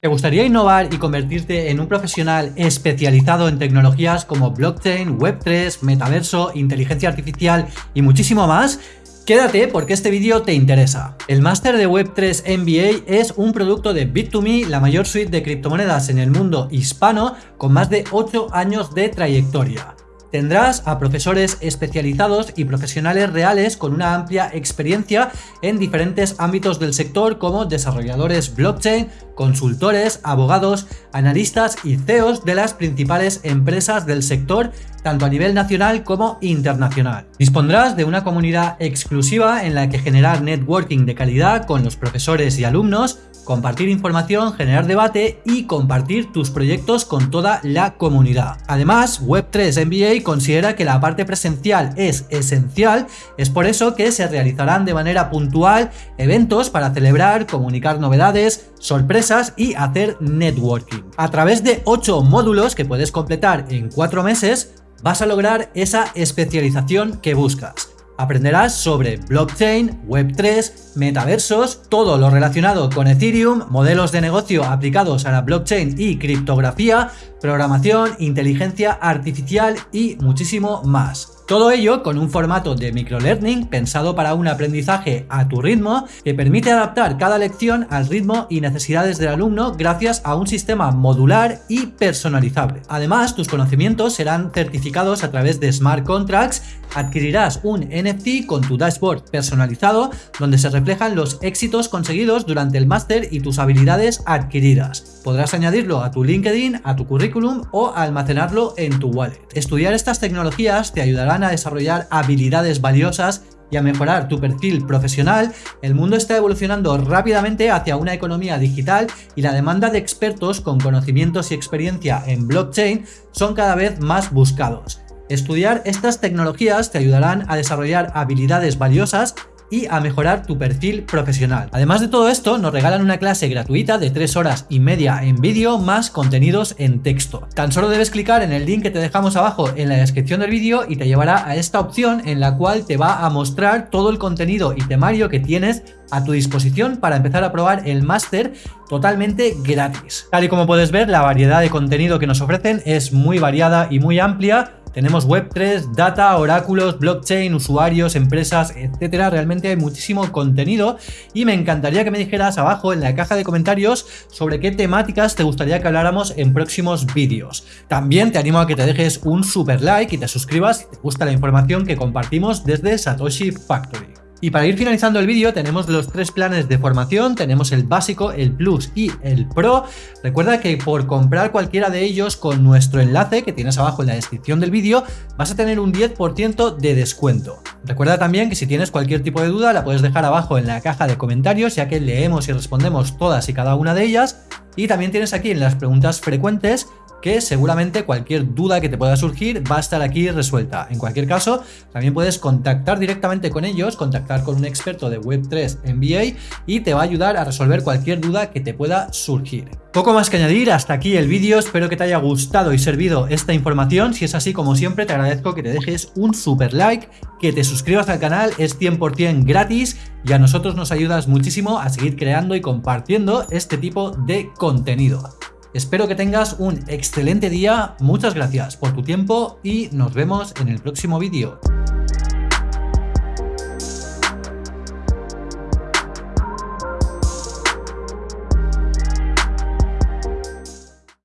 ¿Te gustaría innovar y convertirte en un profesional especializado en tecnologías como blockchain, web3, metaverso, inteligencia artificial y muchísimo más? Quédate porque este vídeo te interesa. El máster de Web3 MBA es un producto de Bit2Me, la mayor suite de criptomonedas en el mundo hispano, con más de 8 años de trayectoria. Tendrás a profesores especializados y profesionales reales con una amplia experiencia en diferentes ámbitos del sector como desarrolladores blockchain, consultores, abogados, analistas y CEOs de las principales empresas del sector, tanto a nivel nacional como internacional. Dispondrás de una comunidad exclusiva en la que generar networking de calidad con los profesores y alumnos, compartir información, generar debate y compartir tus proyectos con toda la comunidad. Además, Web3 MBA considera que la parte presencial es esencial, es por eso que se realizarán de manera puntual eventos para celebrar, comunicar novedades, sorpresas y hacer networking. A través de 8 módulos que puedes completar en 4 meses, vas a lograr esa especialización que buscas. Aprenderás sobre blockchain, web3, metaversos, todo lo relacionado con Ethereum, modelos de negocio aplicados a la blockchain y criptografía, programación, inteligencia artificial y muchísimo más. Todo ello con un formato de microlearning pensado para un aprendizaje a tu ritmo que permite adaptar cada lección al ritmo y necesidades del alumno gracias a un sistema modular y personalizable. Además, tus conocimientos serán certificados a través de smart contracts, adquirirás un NFT con tu dashboard personalizado donde se reflejan los éxitos conseguidos durante el máster y tus habilidades adquiridas. Podrás añadirlo a tu LinkedIn, a tu currículum o almacenarlo en tu wallet. Estudiar estas tecnologías te a desarrollar habilidades valiosas y a mejorar tu perfil profesional, el mundo está evolucionando rápidamente hacia una economía digital y la demanda de expertos con conocimientos y experiencia en blockchain son cada vez más buscados. Estudiar estas tecnologías te ayudarán a desarrollar habilidades valiosas y a mejorar tu perfil profesional. Además de todo esto, nos regalan una clase gratuita de 3 horas y media en vídeo más contenidos en texto. Tan solo debes clicar en el link que te dejamos abajo en la descripción del vídeo y te llevará a esta opción en la cual te va a mostrar todo el contenido y temario que tienes a tu disposición para empezar a probar el máster totalmente gratis. Tal y como puedes ver, la variedad de contenido que nos ofrecen es muy variada y muy amplia tenemos Web3, data, oráculos, blockchain, usuarios, empresas, etcétera. Realmente hay muchísimo contenido y me encantaría que me dijeras abajo en la caja de comentarios sobre qué temáticas te gustaría que habláramos en próximos vídeos. También te animo a que te dejes un super like y te suscribas si te gusta la información que compartimos desde Satoshi Factory. Y para ir finalizando el vídeo tenemos los tres planes de formación, tenemos el básico, el plus y el pro. Recuerda que por comprar cualquiera de ellos con nuestro enlace que tienes abajo en la descripción del vídeo vas a tener un 10% de descuento. Recuerda también que si tienes cualquier tipo de duda la puedes dejar abajo en la caja de comentarios ya que leemos y respondemos todas y cada una de ellas. Y también tienes aquí en las preguntas frecuentes que seguramente cualquier duda que te pueda surgir va a estar aquí resuelta. En cualquier caso, también puedes contactar directamente con ellos, contactar con un experto de Web3 MBA y te va a ayudar a resolver cualquier duda que te pueda surgir. Poco más que añadir, hasta aquí el vídeo, espero que te haya gustado y servido esta información, si es así como siempre te agradezco que te dejes un super like, que te suscribas al canal, es 100% gratis y a nosotros nos ayudas muchísimo a seguir creando y compartiendo este tipo de contenido. Espero que tengas un excelente día, muchas gracias por tu tiempo y nos vemos en el próximo vídeo.